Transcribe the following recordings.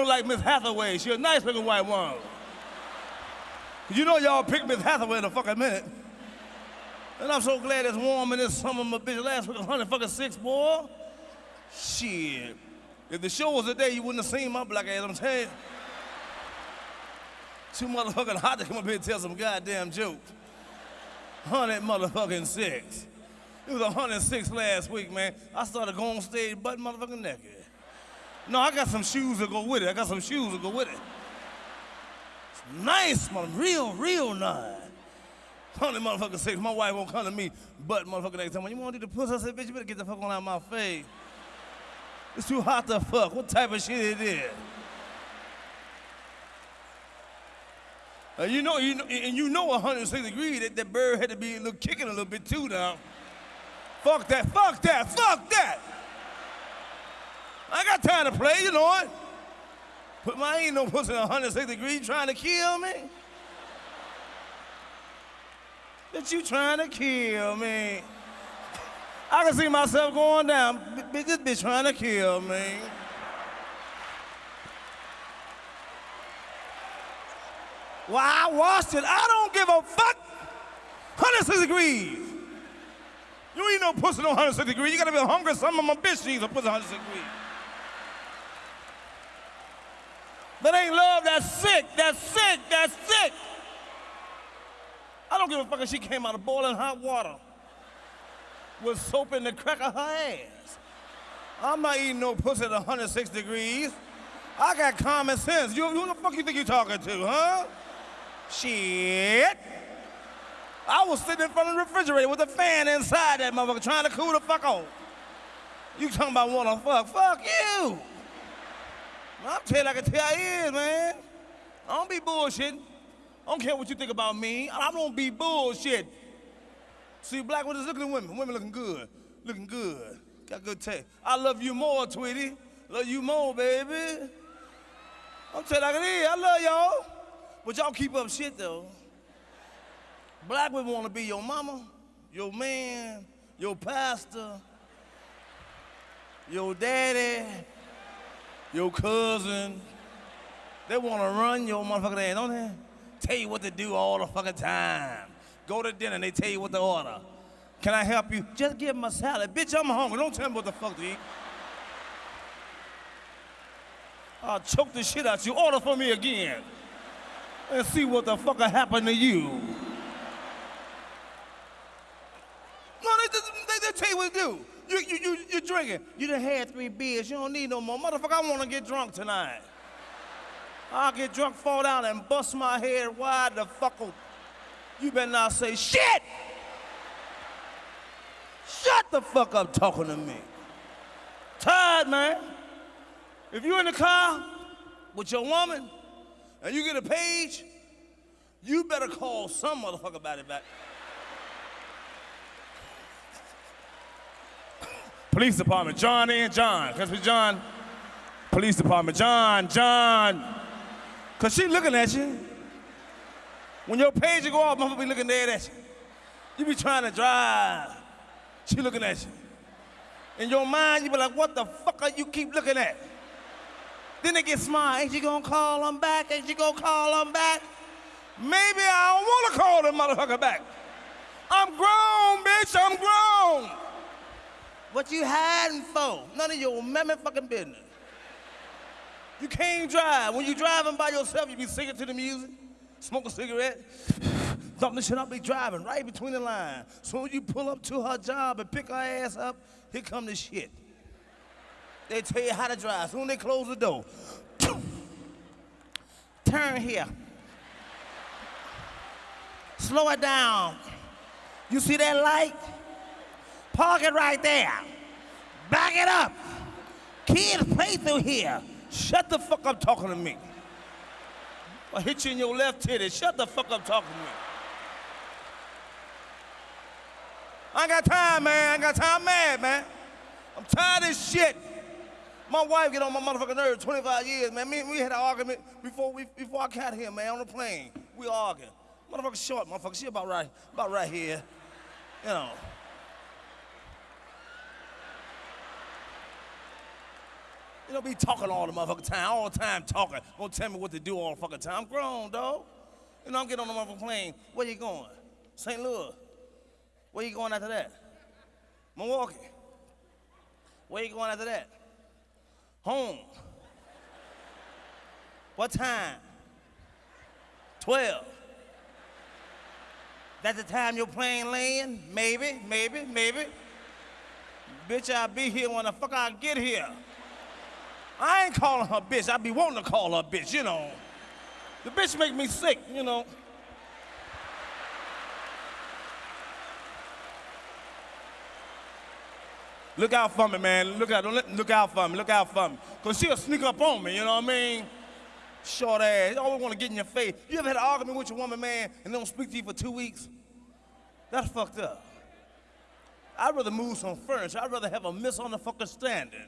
look like Miss Hathaway. She a nice looking white woman. You know y'all picked Miss Hathaway in a fucking minute. And I'm so glad it's warm in this summer, my bitch. Last week, 100 fucking six, boy. Shit. If the show was today, you wouldn't have seen my black ass, I'm telling you. Too motherfucking hot to come up here and tell some goddamn jokes. 100 motherfucking six. It was 106 last week, man. I started going stage butt motherfucking naked. No, I got some shoes that go with it. I got some shoes that go with it. It's nice, man. Real, real nice. 100 motherfucking six. My wife won't come to me but motherfucker, next time. When you want to do the pussy, I said, bitch, you better get the fuck on out of my face. It's too hot to fuck. What type of shit it is? Uh, you know, you know, and you know 106 degrees that that bird had to be a little kicking a little bit too now. Fuck that, fuck that, fuck that. I got time to play, you know it. But my ain't no pussy 106 degrees trying to kill me. That you trying to kill me. I can see myself going down. Bitch, this bitch trying to kill me. Well, I washed it. I don't give a fuck. 106 degrees. You ain't no pussy no 106 degrees. You gotta be hungry. Some of my bitch needs a pussy 106 degrees. That ain't love, that's sick, that's sick, that's sick. I don't give a fuck if she came out of boiling hot water with soap in the crack of her ass. I'm not eating no pussy at 106 degrees. I got common sense. You, who the fuck you think you talking to, huh? Shit. I was sitting in front of the refrigerator with a fan inside that motherfucker trying to cool the fuck off. You talking about wanna fuck? Fuck you. I'm telling you like I tell you is, man. I don't be bullshitting. I don't care what you think about me. I don't be bullshit. See, black women looking at women. Women looking good. Looking good. Got good taste. I love you more, Tweety. Love you more, baby. I'm telling you like it is. I love y'all. But y'all keep up shit, though. Black women want to be your mama, your man, your pastor, your daddy, your cousin. They want to run your motherfucking ass, don't they? Tell you what to do all the fucking time. Go to dinner and they tell you what to order. Can I help you? Just give them a salad. Bitch, I'm hungry. Don't tell me what the fuck to eat. I'll choke the shit out you. Order for me again. And see what the fuck happened to you. No, they, they, they tell you what to do. You, you, you, you're drinking. You done had three beers. You don't need no more. Motherfucker, I want to get drunk tonight. I'll get drunk, fall down, and bust my head wide the fuck open. You better not say shit! Shut the fuck up talking to me. Tired, man. If you're in the car with your woman and you get a page, you better call some motherfucker about it back. Police department, John and John. Cause we John. Police department, John, John. Cause she looking at you. When your page go off, motherfucker be looking dead at you. You be trying to drive. She looking at you. In your mind, you be like, what the fuck are you keep looking at? Then they get smart. Ain't you gonna call them back? Ain't you gonna call them back? Maybe I don't wanna call them motherfucker back. I'm grown, bitch, I'm grown. What you hiding for? None of your mammy fucking business. You can't drive. When you driving by yourself, you be singing to the music, smoke a cigarette, thumping the shit up, be driving right between the lines. So when you pull up to her job and pick her ass up, here come the shit. They tell you how to drive. Soon they close the door. Turn here. Slow it down. You see that light? Park it right there. Back it up. Kids play through here. Shut the fuck up talking to me. I hit you in your left titty. Shut the fuck up talking to me. I ain't got time, man. I ain't got time. I'm mad, man. I'm tired of shit. My wife get on my motherfucking nerves 25 years, man. Me, and we had an argument before we before I got here, man, on the plane. We arguing. Motherfucker short, motherfucker. She about right, about right here. You know. You know, be talking all the motherfucking time, all the time talking. Gonna tell me what to do all the fucking time. I'm grown, dog. You know, I'm getting on the motherfucking plane. Where you going? St. Louis. Where you going after that? Milwaukee. Where you going after that? Home. What time? 12. That's the time your plane land? Maybe, maybe, maybe. Bitch, I'll be here when the fuck I get here. I ain't calling her bitch. I be wanting to call her bitch, you know. The bitch make me sick, you know. Look out for me, man. Look out, don't, look out for me. Look out for me. Cause she'll sneak up on me, you know what I mean? Short ass. You always want to get in your face. You ever had an argument with your woman, man, and they don't speak to you for two weeks? That's fucked up. I'd rather move some furniture. I'd rather have a misunderstanding.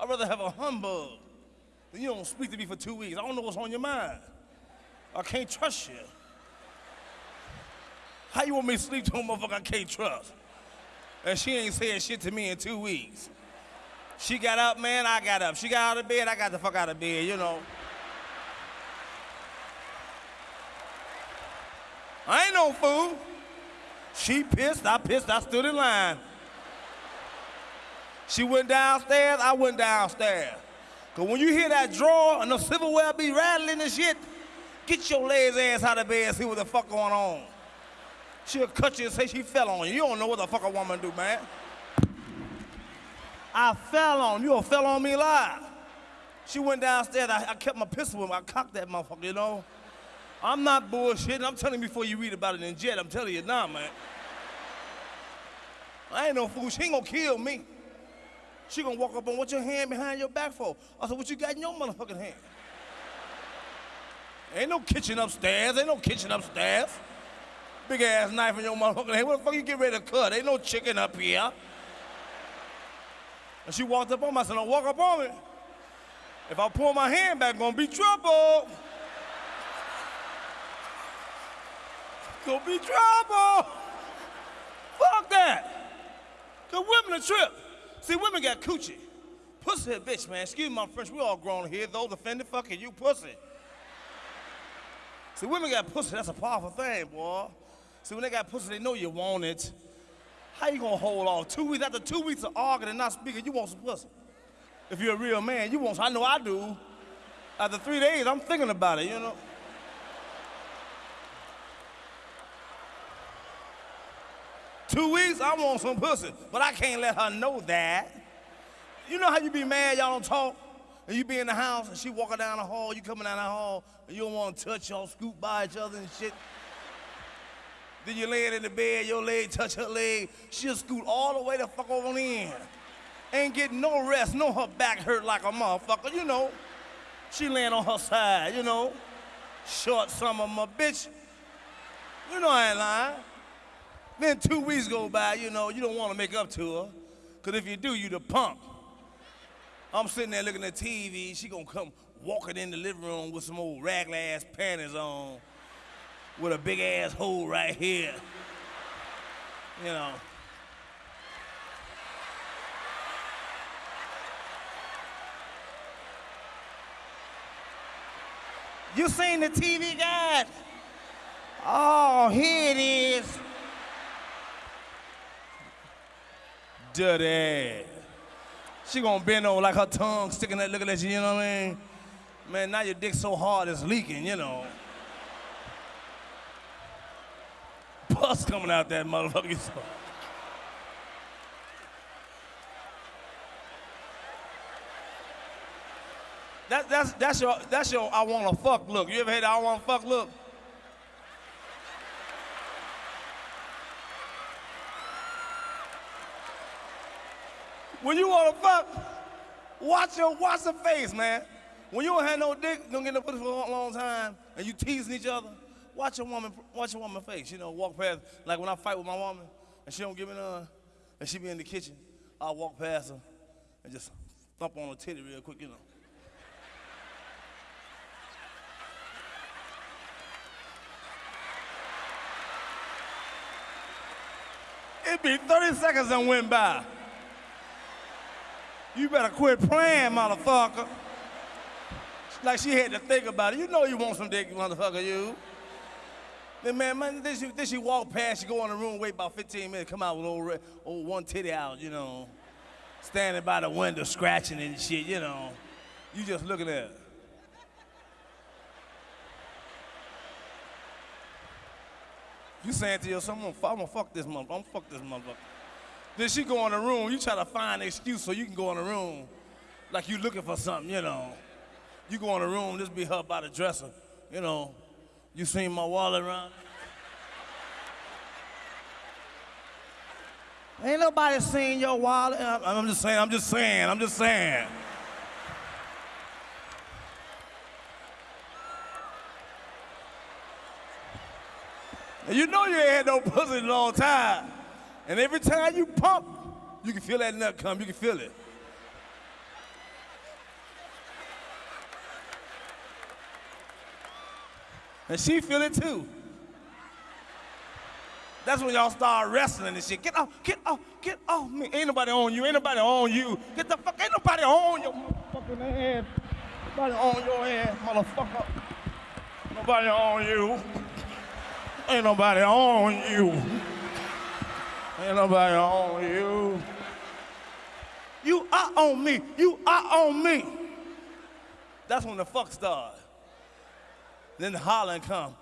I'd rather have a humbug than you don't speak to me for two weeks. I don't know what's on your mind. I can't trust you. How you want me to sleep to a motherfucker I can't trust? And she ain't said shit to me in two weeks. She got up, man, I got up. She got out of bed, I got the fuck out of bed, you know. I ain't no fool. She pissed, I pissed, I stood in line. She went downstairs, I went downstairs. Cause when you hear that drawer and the silverware be rattling and shit, get your lazy ass out of bed and see what the fuck going on. She'll cut you and say she fell on you. You don't know what the fuck a woman do, man. I fell on you. Fell on me live. She went downstairs. I, I kept my pistol with me. I cocked that motherfucker, you know. I'm not bullshitting. I'm telling you before you read about it in Jet. I'm telling you now, man. I ain't no fool. She ain't gonna kill me. She gonna walk up and what's your hand behind your back for? I said, what you got in your motherfucking hand? Ain't no kitchen upstairs. Ain't no kitchen upstairs. Big ass knife in your motherfucking hand. What the fuck you get ready to cut? Ain't no chicken up here. And she walked up on me. I said, don't walk up on me. If I pull my hand back, gonna be trouble. Gonna be trouble. Fuck that. Cause women are trip. See, women got coochie. Pussy a bitch, man. Excuse my French, we all grown here. Those offended, fucking you pussy. See, women got pussy, that's a powerful thing, boy. See, when they got pussy, they know you want it. How you gonna hold off? Two weeks, after two weeks of arguing and not speaking, you want some pussy. If you're a real man, you want. I know I do. After three days, I'm thinking about it, you know? Two weeks, I want some pussy, but I can't let her know that. You know how you be mad, y'all don't talk, and you be in the house, and she walking down the hall, you coming down the hall, and you don't want to touch y'all, scoot by each other and shit. Then you laying in the bed, your leg touch her leg, she'll scoot all the way the fuck over on in. Ain't getting no rest, no her back hurt like a motherfucker, you know. She laying on her side, you know. Short summer, my bitch. You know I ain't lying. Then two weeks go by, you know, you don't want to make up to her. Because if you do, you the punk. I'm sitting there looking at TV. She gonna come walking in the living room with some old ragla ass panties on, with a big ass hole right here. You know. You seen the TV guide? Oh, here it is. Dirty. She gonna bend over like her tongue sticking that looking at you, you know what I mean? Man, now your dick so hard it's leaking, you know. Pus coming out that motherfucker. That, that's, that's your, that's your I wanna fuck look. You ever had I wanna fuck look? When you want to fuck, watch your watch the face, man. When you don't have no dick, don't get no pussy for a long time, and you teasing each other, watch your woman, watch your woman face. You know, walk past. Like when I fight with my woman, and she don't give me none, and she be in the kitchen, I walk past her and just thump on her titty real quick, you know. It'd be 30 seconds and went by. You better quit playing, motherfucker. Like she had to think about it. You know you want some dick, motherfucker, you. Then man, man then, she, then she walk past, she go in the room, wait about 15 minutes, come out with old, old one titty out, you know. Standing by the window, scratching and shit, you know. You just looking at her. You saying to yourself, I'm gonna, I'm gonna fuck this motherfucker, I'm gonna fuck this motherfucker. Then she go in the room, you try to find an excuse so you can go in the room like you looking for something, you know. You go in the room, this be her by the dresser, you know. You seen my wallet around? Ain't nobody seen your wallet. Uh, I'm, I'm just saying, I'm just saying, I'm just saying. You know you ain't had no pussy in a long time. And every time you pump, you can feel that nut come, you can feel it. And she feel it too. That's when y'all start wrestling and shit. Get off, get off, get off me. Ain't nobody on you, ain't nobody on you. Get the fuck, ain't nobody on your motherfucking head. Nobody on your head, motherfucker. Nobody on you. Ain't nobody on you. Ain't nobody on you. You are on me. You are on me. That's when the fuck starts. Then the hollering come.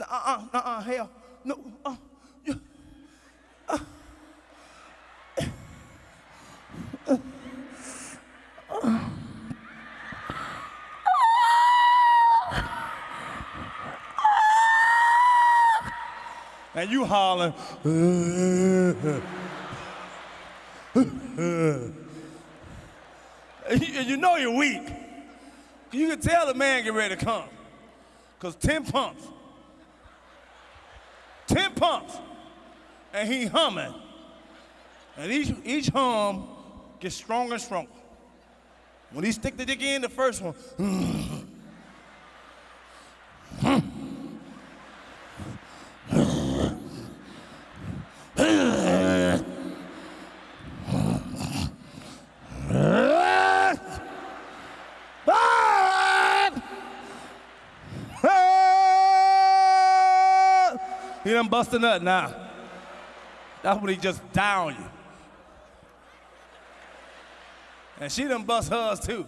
Uh-uh, uh-uh, hell. No, uh, you, uh, and you and you- and uh, uh, uh, you know you're weak. You can tell the man get ready to come. Cause 10 pumps. 10 pumps. And he humming. And each, each hum gets stronger and stronger. When he stick the dick in, the first one, He done bust a nut now. That's when he just down you. And she done bust hers too.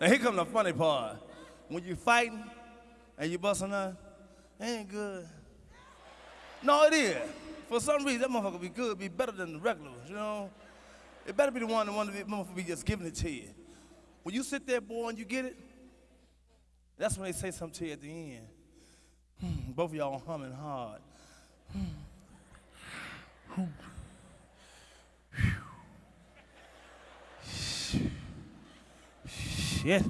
Now here come the funny part. When you fighting and you bust a nut, it ain't good. No, it is. For some reason, that motherfucker be good, be better than the regular you know? It better be the one, the one that motherfucker be just giving it to you. When you sit there, boy, and you get it, that's when they say something to you at the end. Hmm, Both of y'all humming hard. Shit.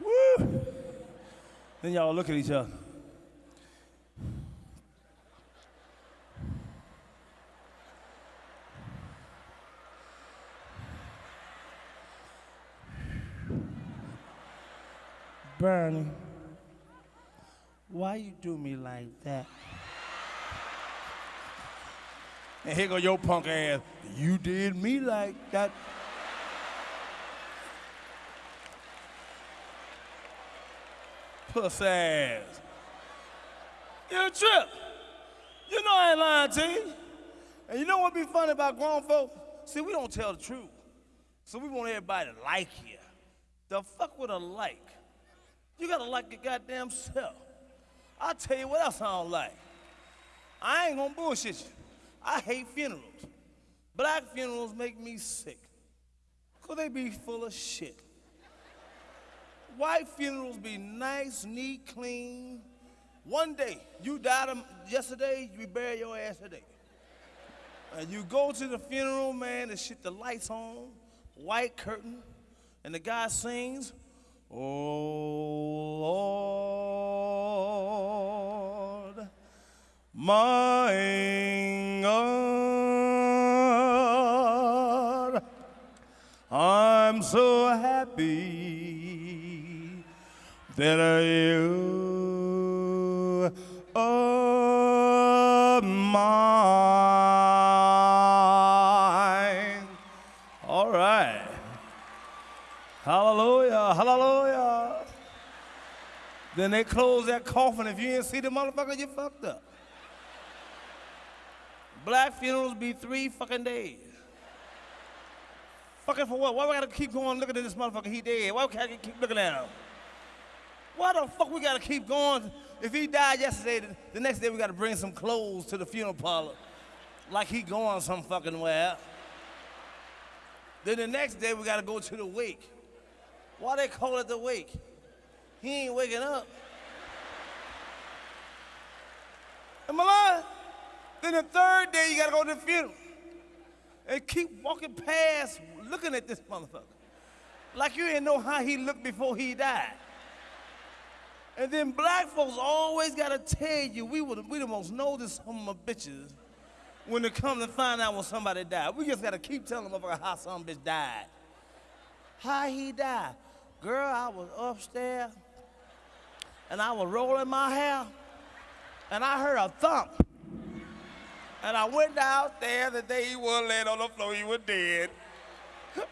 Woo. Then y'all look at each other. Bernie, why you do me like that? And here go your punk ass. You did me like that. Puss ass. You trip. You know I ain't lying to you. And you know what be funny about grown folks? See, we don't tell the truth. So we want everybody to like you. The fuck with a like? You gotta like your goddamn self. I'll tell you what else I don't like. I ain't gonna bullshit you. I hate funerals. Black funerals make me sick. Cause they be full of shit. White funerals be nice, neat, clean. One day, you died yesterday, you bury your ass today. And you go to the funeral, man, and shit, the lights on, white curtain, and the guy sings, Oh Lord, my God. I'm so happy that you are mine. All right. Hallelujah, hallelujah. Then they close that coffin. If you didn't see the motherfucker, you fucked up. Black funerals be three fucking days. Fucking for what? Why we gotta keep going looking at this motherfucker? He dead. Why we gotta keep looking at him? Why the fuck we gotta keep going? If he died yesterday, the, the next day we gotta bring some clothes to the funeral parlor, like he going some fucking where. Then the next day we gotta go to the wake. Why they call it the wake? He ain't waking up. Am I lying? Then the third day you gotta go to the funeral and keep walking past, looking at this motherfucker. Like you didn't know how he looked before he died. And then black folks always gotta tell you we were we the most noticed some of bitches when they come to find out when somebody died. We just gotta keep telling them motherfucker how some bitch died. How he died. Girl, I was upstairs and I was rolling my hair and I heard a thump. And I went downstairs the day he was laying on the floor, he was dead.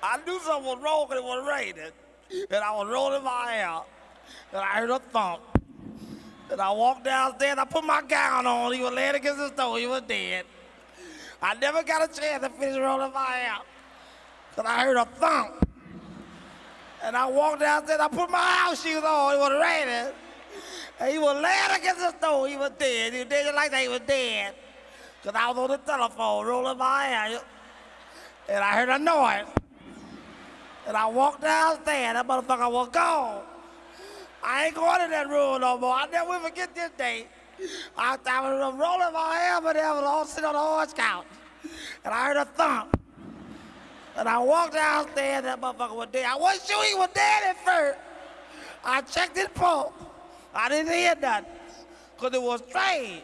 I knew something was wrong because it was raining. And I was rolling my hair. And I heard a thump. And I walked downstairs, I put my gown on. He was laying against the door, he was dead. I never got a chance to finish rolling my hair. Because I heard a thump. And I walked downstairs, I put my house shoes on, it was raining. And he was laying against the door, he was dead. He was dead just like that, he was dead. Because I was on the telephone rolling my hair. And I heard a noise. And I walked downstairs, that motherfucker was gone. I ain't going in that room no more. I'll never forget this day. I, I was rolling my hair, but I was all sitting on the horse couch. And I heard a thump. And I walked downstairs, that motherfucker was dead. I wasn't sure he was dead at first. I checked his pulse. I didn't hear nothing. Because it was strange.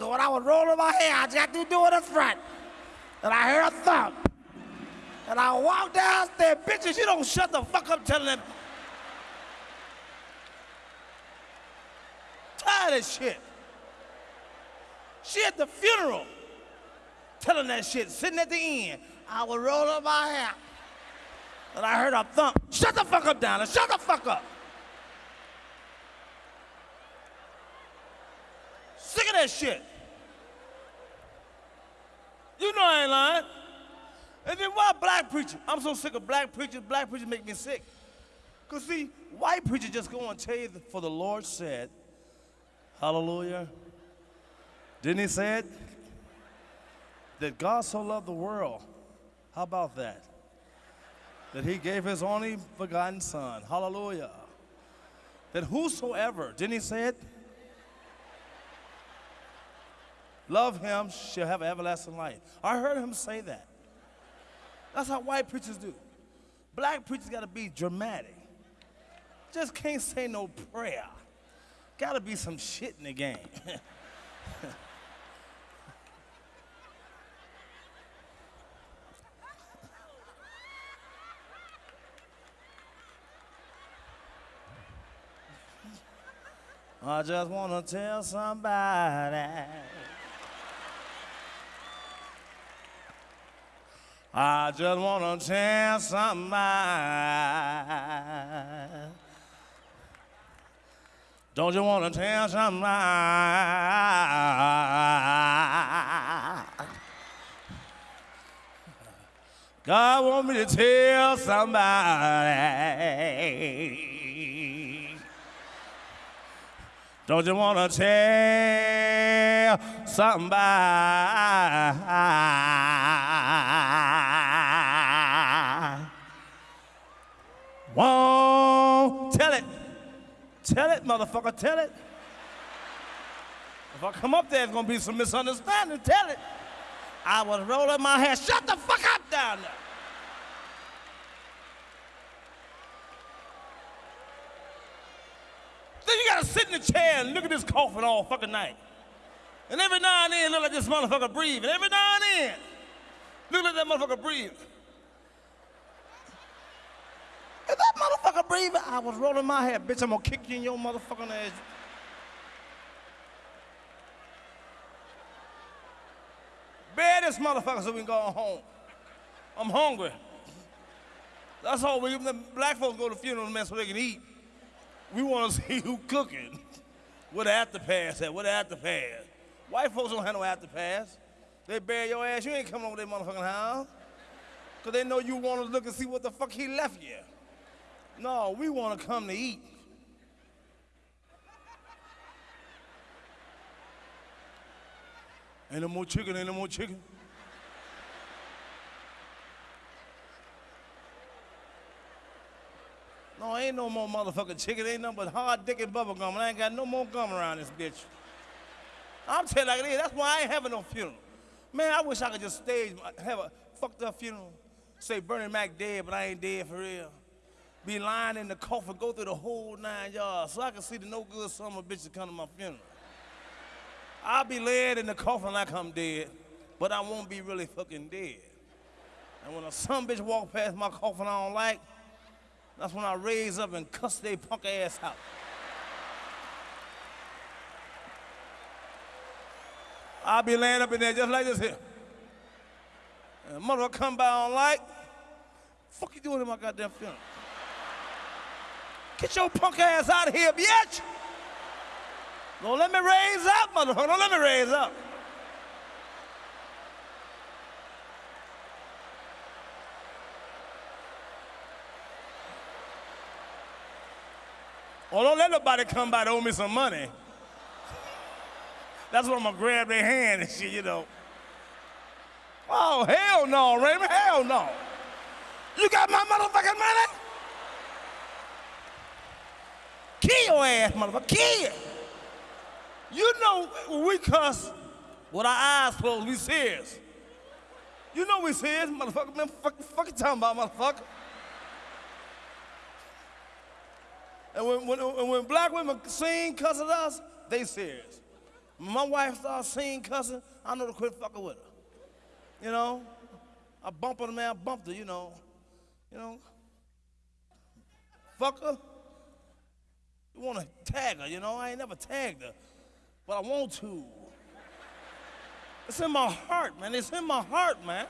When I was rolling my hair, I just got to do it in front. And I heard a thump. And I walked downstairs. Bitches, you don't shut the fuck up telling them. Tired of shit. She at the funeral telling that shit, sitting at the end. I was rolling my hair. And I heard a thump. Shut the fuck up, Donna. Shut the fuck up. Sick of that shit. You know I ain't lying. And then why black preachers? I'm so sick of black preachers. Black preachers make me sick. Because see, white preachers just go and tell you, for the Lord said, hallelujah. Didn't he say it? That God so loved the world. How about that? That he gave his only begotten son. Hallelujah. That whosoever, didn't he say it? Love him shall have everlasting life. I heard him say that. That's how white preachers do. Black preachers got to be dramatic. Just can't say no prayer. Got to be some shit in the game. I just want to tell somebody. I just want to tell somebody. Don't you want to tell somebody? God want me to tell somebody. Don't you want to tell somebody? Won't tell it. Tell it, motherfucker, tell it. If I come up there, it's gonna be some misunderstanding. Tell it. I was rolling my hair. Shut the fuck up down there. Then you gotta sit in the chair and look at this coffin all fucking night. And every now and then, look like this motherfucker breathing. Every now and then, look like that motherfucker breathe. If that motherfucker breathing, I was rolling my hair. Bitch, I'm gonna kick you in your motherfucking ass. Bear this motherfucker so we can go home. I'm hungry. That's all we, the black folks go to funerals, man, so they can eat. We want to see who cooking. Where the after pass at? Where the after pass? White folks don't have no pass. They bury your ass, you ain't coming over their motherfucking house. Cause they know you want to look and see what the fuck he left you. No, we want to come to eat. Ain't no more chicken, ain't no more chicken. No, ain't no more motherfucking chicken. Ain't nothing but hard dick and bubble gum. And I ain't got no more gum around this bitch. I'm telling you like it is. That's why I ain't having no funeral. Man, I wish I could just stage, have a fucked up funeral. Say Bernie Mac dead, but I ain't dead for real. Be lying in the coffin, go through the whole nine yards so I can see the no good son of a bitch come to my funeral. I'll be laid in the coffin like I'm dead, but I won't be really fucking dead. And when a son bitch walk past my coffin I don't like, that's when I raise up and cuss they punk ass out. I'll be laying up in there just like this here. And mother come by on like, fuck you doing in my goddamn funeral? Get your punk ass out of here, bitch! Don't let me raise up, motherfucker. Don't let me raise up. Oh, don't let nobody come by to owe me some money. That's when I'm gonna grab their hand and shit, you know. Oh, hell no, Raymond, hell no. You got my motherfucking money? Kill your ass, motherfucker, kill. You know when we cuss with our eyes closed, we serious. You know we serious, motherfucker, man, fuck, fuck you talking about, motherfucker. And when, when, when black women sing cussing us, they serious. My wife starts singing cussing, I know to quit fucking with her. You know? I bump her, man, I bumped her, you know. You know? Fuck her. You want to tag her, you know? I ain't never tagged her, but I want to. It's in my heart, man. It's in my heart, man.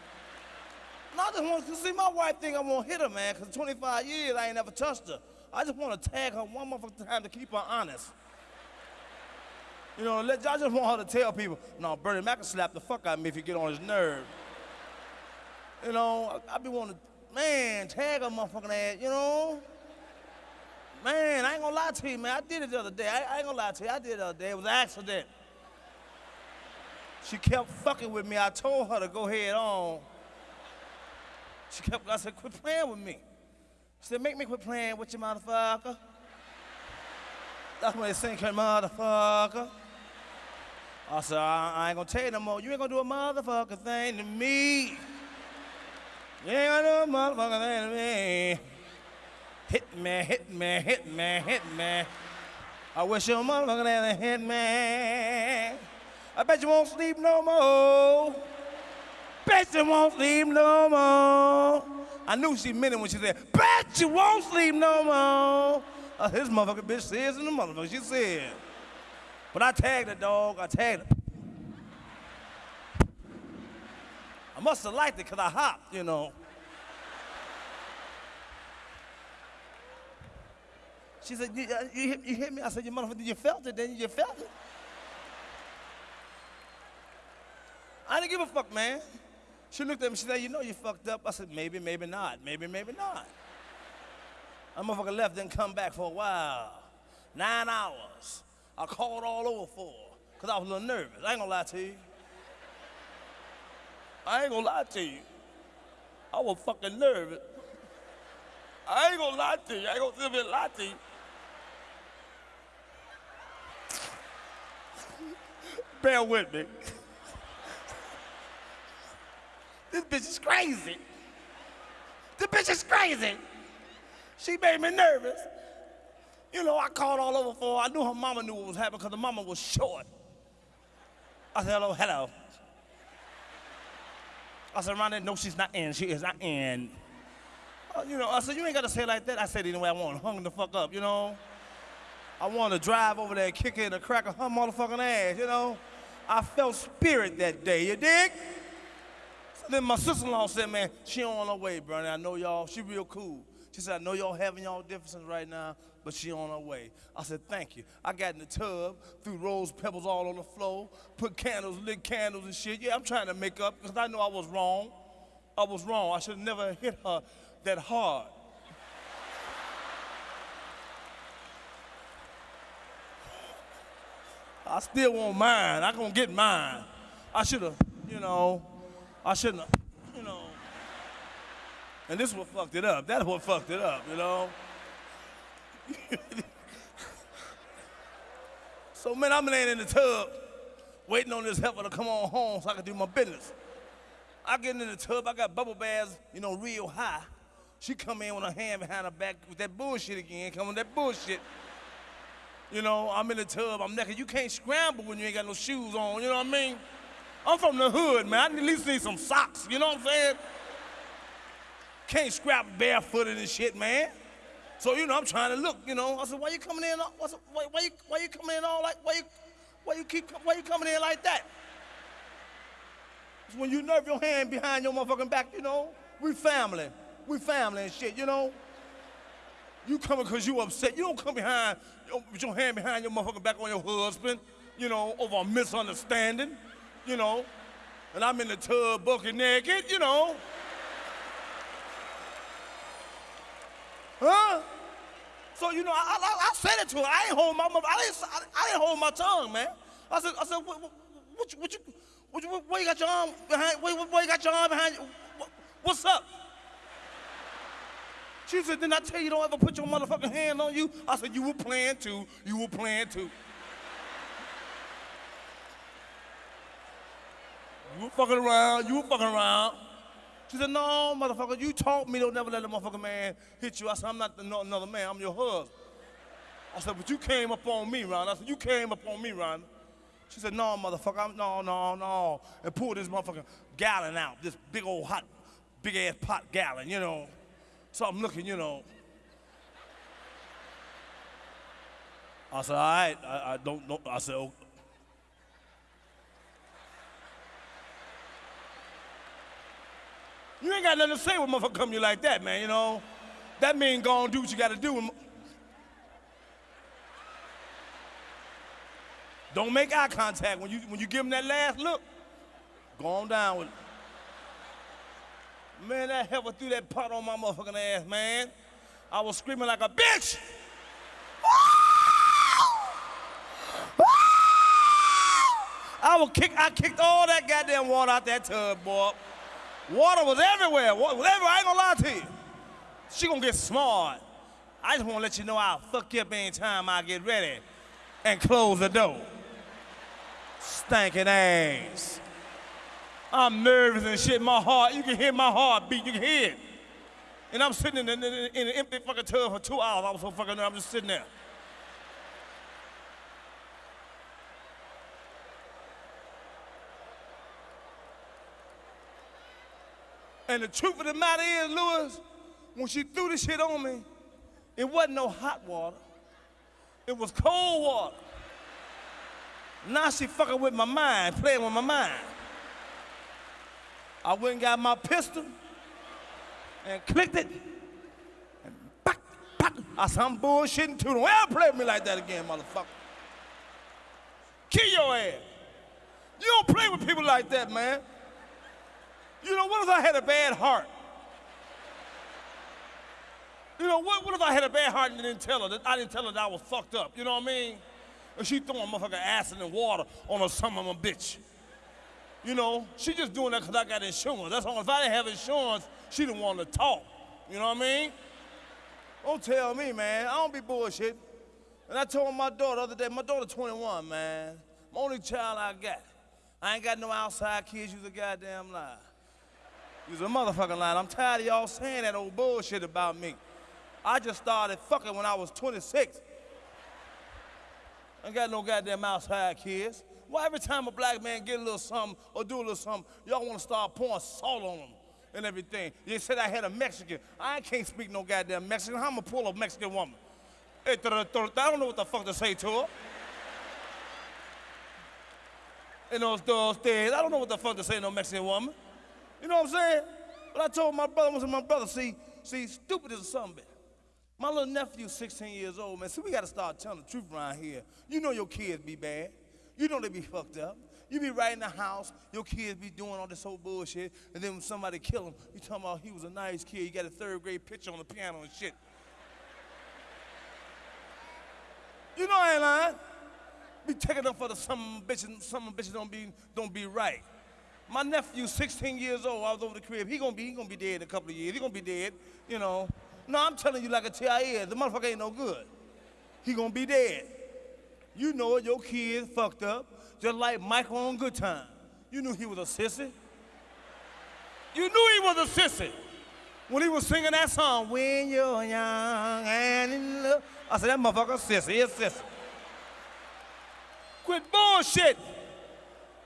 And I just want to see my wife think I won't hit her, man, because 25 years I ain't never touched her. I just want to tag her one more time to keep her honest. You know, let, I just want her to tell people, no, Bernie Mac can slap the fuck out of me if you get on his nerve. You know, I, I be wanting to, man, tag her motherfucking ass, you know? Man, I ain't gonna lie to you, man. I did it the other day. I, I ain't gonna lie to you. I did it the other day. It was an accident. She kept fucking with me. I told her to go head on. She kept, I said, quit playing with me. She said, make me quit playing with you, motherfucker. That's when they sing, motherfucker. I said, I, I ain't gonna tell you no more. You ain't gonna do a motherfucker thing to me. You ain't gonna do a motherfucker thing to me. Hit me, hit me, hit me, hit me. I wish your motherfucker had hit me. I bet you won't sleep no more. Bet you won't sleep no more. I knew she meant it when she said, bet you won't sleep no more. Uh, this motherfucking bitch says in the motherfucker, she said. But I tagged the dog, I tagged her. I must have liked it because I hopped, you know. She said, you, uh, you, hit, you hit me? I said, you motherfucker, you felt it, then you felt it. I didn't give a fuck, man. She looked at me, she said, you know you fucked up. I said, maybe, maybe not. Maybe, maybe not. That motherfucker left, didn't come back for a while. Nine hours. I called all over for because I was a little nervous. I ain't gonna lie to you. I ain't gonna lie to you. I was fucking nervous. I ain't gonna lie to you. I ain't gonna lie to you. Bear with me. This bitch is crazy. This bitch is crazy. She made me nervous. You know, I called all over for her. I knew her mama knew what was happening because the mama was short. I said, hello, hello. I said, Ronnie, no, she's not in. She is not in. Uh, you know, I said, you ain't got to say it like that. I said, anyway, I want hung the fuck up, you know? I want to drive over there and kick in the crack of her motherfucking ass, you know? I felt spirit that day, you dig? Then my sister-in-law said, man, she on her way, Bernie. I know y'all, she real cool. She said, I know y'all having y'all differences right now, but she on her way. I said, thank you. I got in the tub, threw rose pebbles all on the floor, put candles, lit candles and shit. Yeah, I'm trying to make up because I know I was wrong. I was wrong. I should have never hit her that hard. I still want mine. I gonna get mine. I should have, you know, I shouldn't have, you know. And this is what fucked it up. That's what fucked it up, you know. so man, I'm laying in the tub, waiting on this helper to come on home so I can do my business. I get in the tub, I got bubble baths, you know, real high. She come in with her hand behind her back with that bullshit again, coming with that bullshit. You know, I'm in the tub, I'm naked. You can't scramble when you ain't got no shoes on, you know what I mean? I'm from the hood, man. I at least need some socks, you know what I'm saying? Can't scrap barefooted and shit, man. So, you know, I'm trying to look, you know. I said, why you coming in, why, why, you, why you coming in all like, why you, why you keep, why you coming in like that? It's when you nerve your hand behind your motherfucking back, you know. We family, we family and shit, you know. You coming because you upset. You don't come behind with your hand behind your motherfucking back on your husband, you know, over a misunderstanding, you know. And I'm in the tub bucket naked, you know. Huh? So you know, I, I, I said it to her. I ain't hold my, mother, I didn't, I, didn't hold my tongue, man. I said, I said, what, what, what, you, what you, what what you got your arm behind? What, what you got your arm behind? You? What, what's up? She said, didn't I tell you don't ever put your motherfucking hand on you? I said, you were playing too. You were playing too. You were fucking around. You were fucking around. She said, no, motherfucker, you taught me don't never let a motherfucking man hit you. I said, I'm not another man. I'm your husband. I said, but you came up on me, Ron. I said, you came up on me, Ron. She said, no, motherfucker, I'm, no, no, no. And pulled this motherfucking gallon out, this big old hot, big ass pot gallon, you know. So I'm looking, you know. I said, all right, I, I don't know. I said, oh. You ain't got nothing to say when motherfucker come you like that, man, you know. That mean go on do what you gotta do. Don't make eye contact when you when you give him that last look. Go on down with it. Man, that heifer threw that pot on my motherfucking ass, man. I was screaming like a bitch. I was kick, I kicked all that goddamn water out that tub, boy. Water was everywhere. Water was everywhere. I ain't gonna lie to you. She gonna get smart. I just wanna let you know I'll fuck you up anytime I get ready and close the door. Stinking ass. I'm nervous and shit. My heart, you can hear my heart beat. You can hear it. And I'm sitting in, in, in an empty fucking tub for two hours. I was so fucking nervous. I'm just sitting there. And the truth of the matter is, Lewis, when she threw this shit on me, it wasn't no hot water. It was cold water. Now she fucking with my mind, playing with my mind. I went and got my pistol and clicked it. And back, back. I said, I'm bullshitting too. Don't ever play with me like that again, motherfucker. Kill your ass. You don't play with people like that, man. You know, what if I had a bad heart? You know, what, what if I had a bad heart and didn't tell her that I didn't tell her that I was fucked up? You know what I mean? And she throwing motherfucking acid and water on her son of a bitch. You know, she just doing that because I got insurance. That's all. If I didn't have insurance, she didn't want to talk. You know what I mean? Don't tell me, man. I don't be bullshit. And I told my daughter the other day, my daughter 21, man. My only child I got. I ain't got no outside kids. You's a goddamn lie. You's a motherfucking lie. I'm tired of y'all saying that old bullshit about me. I just started fucking when I was 26. I ain't got no goddamn outside kids. Why every time a black man get a little something or do a little something, y'all want to start pouring salt on them and everything? You said I had a Mexican. I can't speak no goddamn Mexican. How am I pull a Mexican woman? I don't know what the fuck to say to her. In those, those days, I don't know what the fuck to say to no Mexican woman. You know what I'm saying? But I told my brother, I said, my brother, see, see, stupid is bitch. My little nephew's 16 years old, man. See, we gotta start telling the truth around here. You know your kids be bad. You know they be fucked up. You be right in the house, your kids be doing all this whole bullshit, and then when somebody kill him, you talking about he was a nice kid, he got a third grade picture on the piano and shit. You know I ain't lying. Be taking up for the some bitches, some bitches don't be don't be right. My nephew, 16 years old, I was over the crib. He gonna be he gonna be dead in a couple of years. He gonna be dead, you know. No, I'm telling you like a is. The motherfucker ain't no good. He gonna be dead. You know it, your kid fucked up, just like Michael on Good Time. You knew he was a sissy. You knew he was a sissy. When he was singing that song, When You're Young and in Love. I said, that motherfucker sissy, he a sissy. Quit bullshit.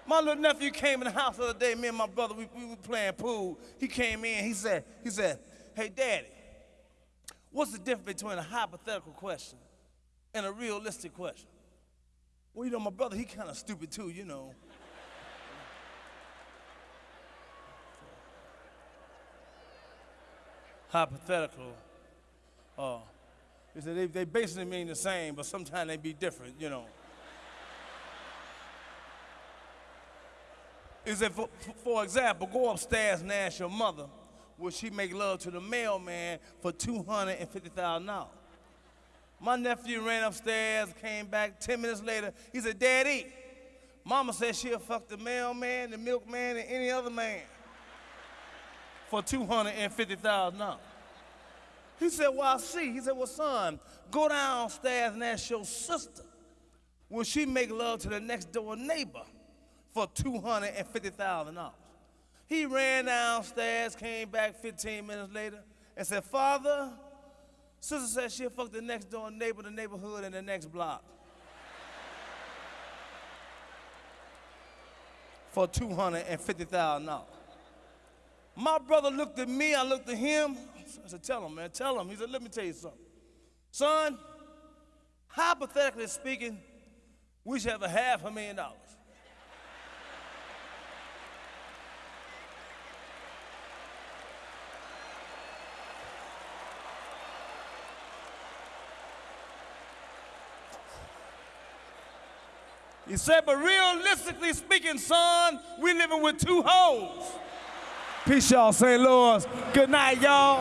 My little nephew came in the house the other day, me and my brother, we, we were playing pool. He came in, he said, he said, hey daddy, what's the difference between a hypothetical question and a realistic question? Well, you know, my brother, he kind of stupid too, you know. Hypothetical. Uh, he said they, they basically mean the same, but sometimes they be different, you know. Is that, for, for example, go upstairs and ask your mother, will she make love to the mailman for $250,000? My nephew ran upstairs, came back 10 minutes later. He said, Daddy, Mama said she'll fuck the mailman, the milkman, and any other man for $250,000. He said, Well, I see. He said, Well, son, go downstairs and ask your sister, will she make love to the next door neighbor for $250,000? He ran downstairs, came back 15 minutes later, and said, Father, Sister said she'll fuck the next door neighbor, the neighborhood, and the next block. For $250,000. My brother looked at me, I looked at him. I said, Tell him, man, tell him. He said, Let me tell you something. Son, hypothetically speaking, we should have a half a million dollars. He said, but realistically speaking, son, we living with two hoes. Peace, y'all, St. Louis. Good night, y'all.